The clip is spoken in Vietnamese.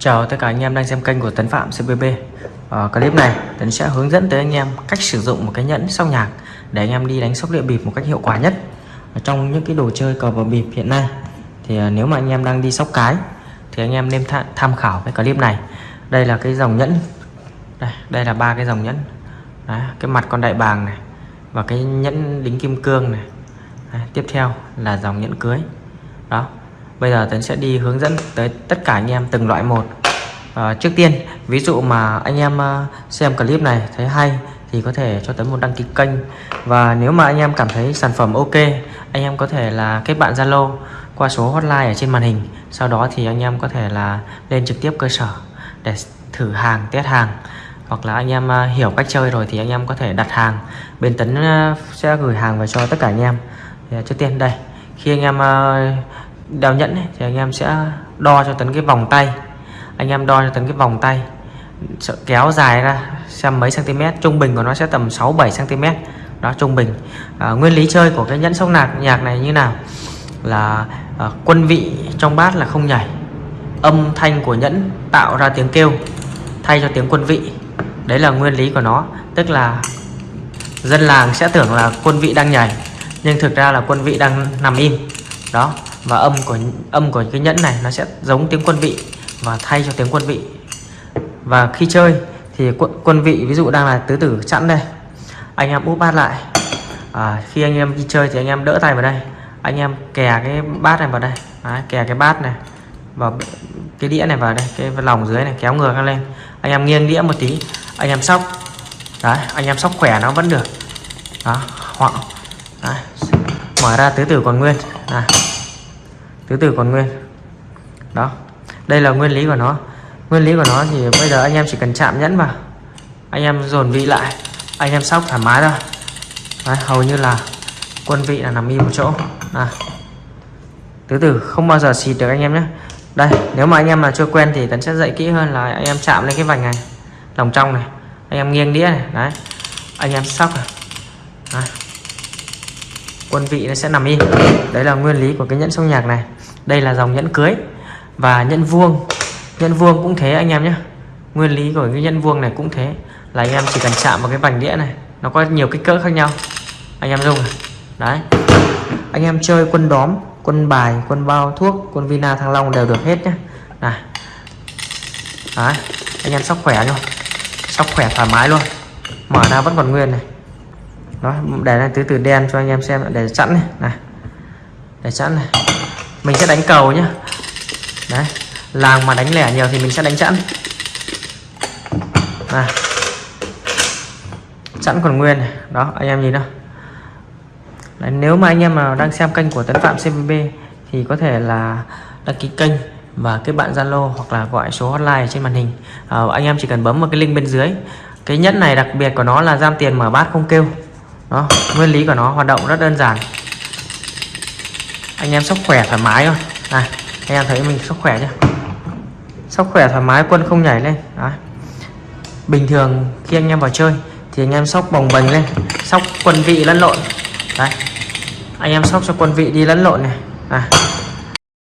Chào tất cả anh em đang xem kênh của Tấn Phạm CBB Ở ờ, clip này Tấn sẽ hướng dẫn tới anh em cách sử dụng một cái nhẫn sóc nhạc để anh em đi đánh sóc địa bịp một cách hiệu quả nhất. Ở trong những cái đồ chơi cờ bờ bịp hiện nay thì ờ, nếu mà anh em đang đi sóc cái thì anh em nên tham khảo cái clip này. Đây là cái dòng nhẫn. Đây, đây là ba cái dòng nhẫn. Đấy, cái mặt con đại bàng này và cái nhẫn đính kim cương này. Đấy, tiếp theo là dòng nhẫn cưới. Đó bây giờ Tấn sẽ đi hướng dẫn tới tất cả anh em từng loại một. À, trước tiên ví dụ mà anh em ờ, xem clip này thấy hay thì có thể cho Tấn một đăng ký kênh. Và nếu mà anh em cảm thấy sản phẩm ok anh em có thể là kết bạn Zalo qua số hotline ở trên màn hình. Sau đó thì anh em có thể là lên trực tiếp cơ sở để thử hàng test hàng. Hoặc là anh em ờ, hiểu cách chơi rồi thì anh em có thể đặt hàng. Bên Tấn sẽ gửi hàng về cho tất cả anh em. Thì, trước tiên đây khi anh em đeo nhẫn ấy, thì anh em sẽ đo cho tấn cái vòng tay. Anh em đo cho tấn cái vòng tay kéo dài ra xem mấy cm trung bình của nó sẽ tầm 6 7 cm đó trung bình. À, nguyên lý chơi của cái nhẫn sóc nạc nhạc này như nào? Là à, quân vị trong bát là không nhảy. Âm thanh của nhẫn tạo ra tiếng kêu thay cho tiếng quân vị. Đấy là nguyên lý của nó. Tức là dân làng sẽ tưởng là quân vị đang nhảy nhưng thực ra là quân vị đang nằm im. Đó và âm của âm của cái nhẫn này nó sẽ giống tiếng quân vị và thay cho tiếng quân vị. Và khi chơi thì quân, quân vị ví dụ đang là tứ tử chẵn đây. Anh em úp bát lại. À, khi anh em đi chơi thì anh em đỡ tay vào đây. Anh em kè cái bát này vào đây. Đấy, kè cái bát này vào cái đĩa này vào đây cái lòng dưới này kéo ngược lên. Anh em nghiêng đĩa một tí. Anh em sóc. Đấy anh em sóc khỏe nó vẫn được. Đó hoặc đấy. mở ra tứ tử còn nguyên. Này tứ tử còn nguyên. Đó đây là nguyên lý của nó. Nguyên lý của nó thì bây giờ anh em chỉ cần chạm nhẫn vào. Anh em dồn vị lại. Anh em sóc thoải mái thôi. Đấy, hầu như là quân vị là nằm im một chỗ. À. tứ tử không bao giờ xịt được anh em nhé. Đây nếu mà anh em mà chưa quen thì tấn sẽ dạy kỹ hơn là anh em chạm lên cái vành này lòng trong này. Anh em nghiêng đĩa này đấy. Anh em sóc này. Đấy. quân vị nó sẽ nằm im. Đấy là nguyên lý của cái nhẫn sông nhạc này đây là dòng nhẫn cưới và nhẫn vuông. Nhẫn vuông cũng thế anh em nhé. Nguyên lý của cái nhẫn vuông này cũng thế. Là anh em chỉ cần chạm vào cái vành đĩa này, nó có nhiều kích cỡ khác nhau. Anh em dùng này. đấy. Anh em chơi quân đóm, quân bài, quân bao thuốc, quân vina, thăng long đều được hết nhé. Này. Đấy. Anh em sóc khỏe luôn sóc khỏe thoải mái luôn. Mở ra vẫn còn nguyên này. Đó, để này từ từ đen cho anh em xem, để sẵn này. Này. Để sẵn này mình sẽ đánh cầu nhá. Đấy làng mà đánh lẻ nhiều thì mình sẽ đánh chẵn. À. chẵn còn nguyên này. Đó anh em nhìn đâu đấy, nếu mà anh em nào đang xem kênh của Tấn Phạm CVB thì có thể là đăng ký kênh và kết bạn Zalo hoặc là gọi số hotline trên màn hình. À, anh em chỉ cần bấm vào cái link bên dưới. Cái nhẫn này đặc biệt của nó là giam tiền mở bát không kêu. Đó nguyên lý của nó hoạt động rất đơn giản anh em sóc khỏe thoải mái thôi. Này anh em thấy mình sóc khỏe chưa? Sóc khỏe thoải mái quân không nhảy lên. Đấy. bình thường khi anh em vào chơi thì anh em sóc bồng bềnh lên sóc quân vị lẫn lộn. Đấy. anh em sóc cho quân vị đi lẫn lộn này. À,